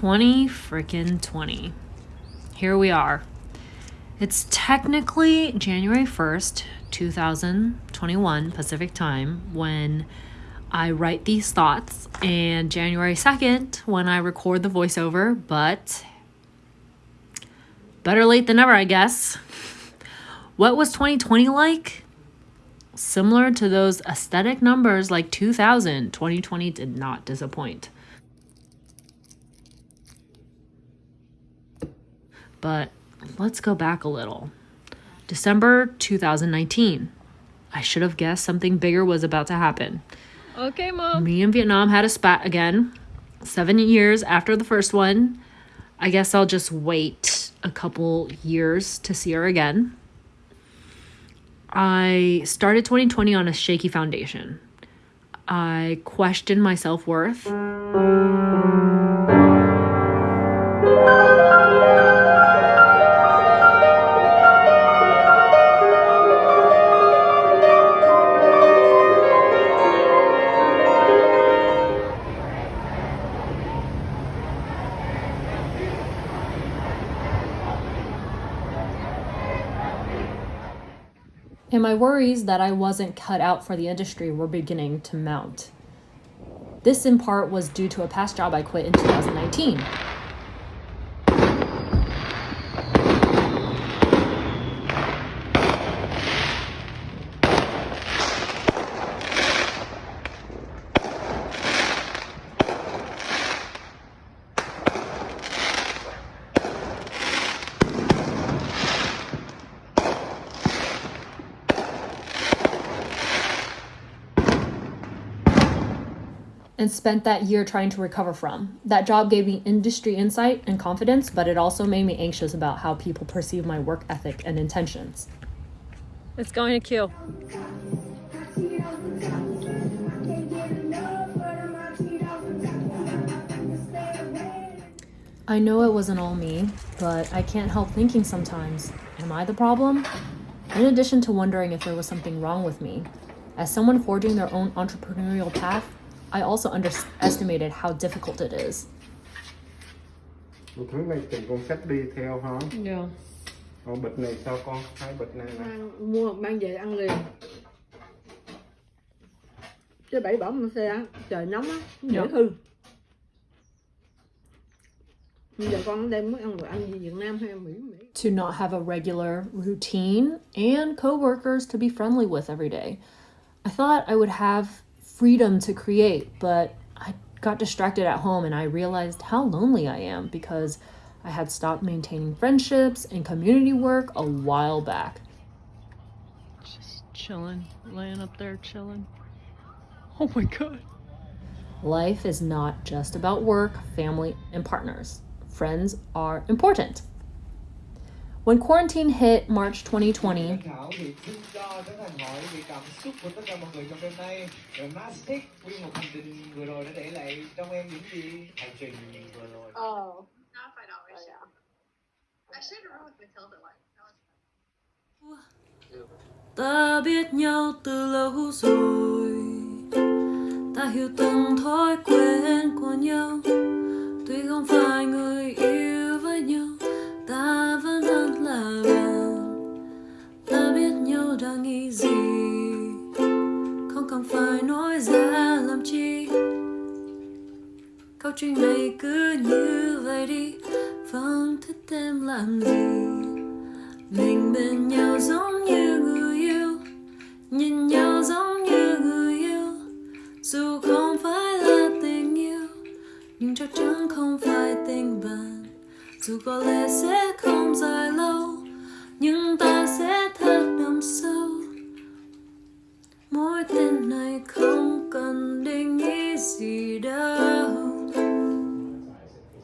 20 freaking 20. Here we are. It's technically January 1st, 2021 Pacific time when I write these thoughts, and January 2nd when I record the voiceover, but better late than never, I guess. What was 2020 like? Similar to those aesthetic numbers like 2000, 2020 did not disappoint. But let's go back a little. December 2019. I should have guessed something bigger was about to happen. Okay, mom. Me and Vietnam had a spat again. Seven years after the first one. I guess I'll just wait a couple years to see her again. I started 2020 on a shaky foundation. I questioned my self worth. My worries that I wasn't cut out for the industry were beginning to mount. This, in part, was due to a past job I quit in 2019. And spent that year trying to recover from. That job gave me industry insight and confidence, but it also made me anxious about how people perceive my work ethic and intentions. It's going to kill. I know it wasn't all me, but I can't help thinking sometimes am I the problem? In addition to wondering if there was something wrong with me, as someone forging their own entrepreneurial path, I also underestimated how difficult it is. Một thứ này từng con sách đi theo hả? Yeah. Còn bịch này sao con? Hai bịch này nè. mang, mua mang về ăn liền chứ bảy bỏ mà xe á, trời nóng á dễ hư bây giờ con đem muốn ăn đồ ăn gì Việt Nam hay Mỹ Mỹ To not have a regular routine and coworkers to be friendly with every day. I thought I would have freedom to create, but I got distracted at home and I realized how lonely I am because I had stopped maintaining friendships and community work a while back. Just chilling, laying up there chilling. Oh my god. Life is not just about work, family, and partners. Friends are important. When quarantine hit March 2020, Thảo thì xin cho Trấn Thành hỏi về cảm xúc của tất cả mọi người trong đêm nay về Mastic nguyên một hành trình vừa rồi đã để lại trong em những gì hành trình vừa rồi Oh. Not if I'd always yeah. I shared a room with Matilda once. That was Ta biết nhau từ lâu rồi Ta hiểu từng thói quen của nhau Tuy không phải người nghĩ gì? Không cần phải nói ra làm chi. Câu chuyện này cứ như vậy đi. Vẫn thích em làm gì? Mình bên nhau giống như người yêu. Nhìn nhau giống như người yêu. Dù không phải là tình yêu, nhưng chắc chắn không phải tình bạn. Dù có lẽ sẽ đâu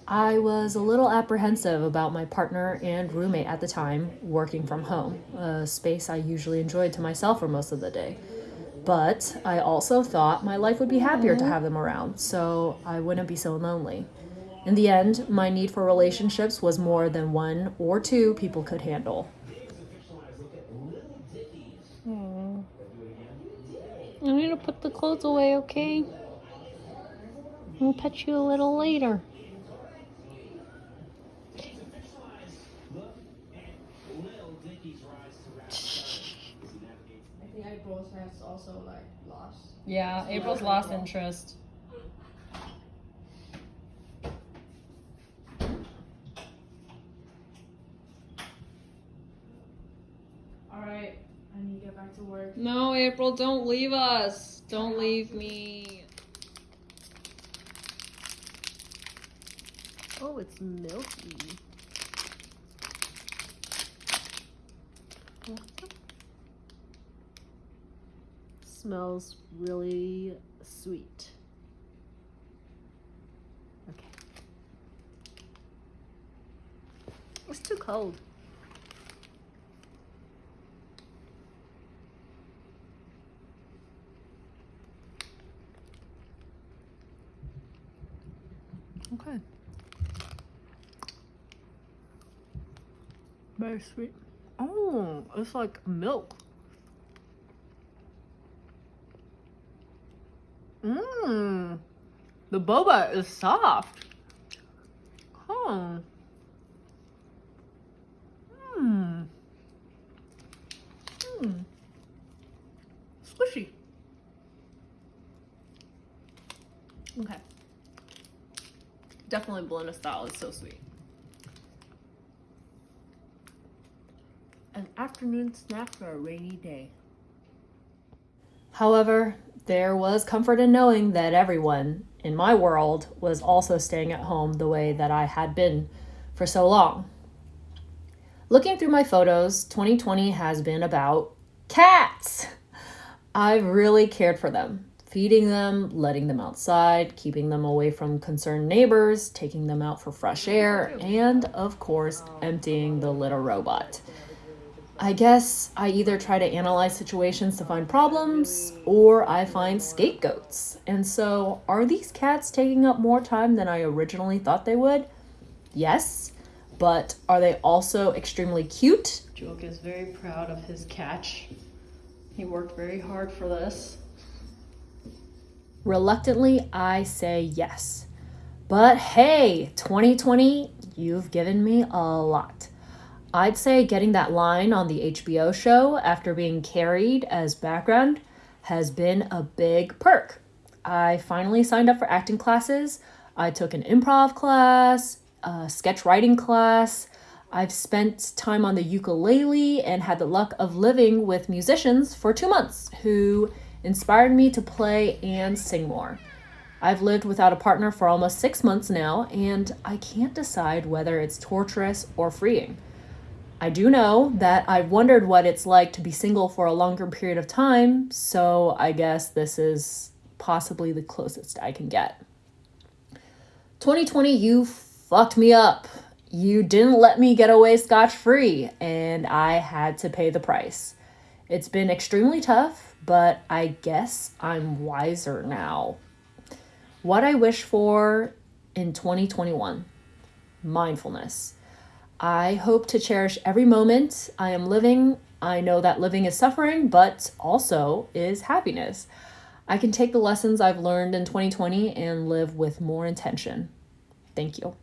I was a little apprehensive about my partner and roommate at the time working from home, a space I usually enjoyed to myself for most of the day. But I also thought my life would be happier to have them around, so I wouldn't be so lonely. In the end, my need for relationships was more than one or two people could handle. I need to put the clothes away, okay? We'll pet you a little later. Also like lost. Yeah, so April's lost interest. All right, I need to get back to work. No, April, don't leave us. Don't leave me. Oh, it's milky. Smells really sweet. Okay. It's too cold. Okay. Very sweet. Oh, it's like milk. Mmm. The boba is soft. Oh. Mmm. Mmm. Squishy. Okay. Definitely Bologna style. It's so sweet. An afternoon snack for a rainy day. However, there was comfort in knowing that everyone in my world was also staying at home the way that I had been for so long. Looking through my photos, 2020 has been about cats. I've really cared for them, feeding them, letting them outside, keeping them away from concerned neighbors, taking them out for fresh air, and of course, emptying the little robot. I guess I either try to analyze situations to find problems or I find scapegoats. And so, are these cats taking up more time than I originally thought they would? Yes. But are they also extremely cute? Joke is very proud of his catch. He worked very hard for this. Reluctantly, I say yes. But hey, 2020, you've given me a lot. I'd say getting that line on the HBO show after being carried as background has been a big perk. I finally signed up for acting classes. I took an improv class, a sketch writing class. I've spent time on the ukulele and had the luck of living with musicians for two months who inspired me to play and sing more. I've lived without a partner for almost six months now, and I can't decide whether it's torturous or freeing. I do know that I've wondered what it's like to be single for a longer period of time, so I guess this is possibly the closest I can get. 2020, you fucked me up. You didn't let me get away scotch free, and I had to pay the price. It's been extremely tough, but I guess I'm wiser now. What I wish for in 2021 mindfulness. I hope to cherish every moment I am living. I know that living is suffering, but also is happiness. I can take the lessons I've learned in 2020 and live with more intention. Thank you.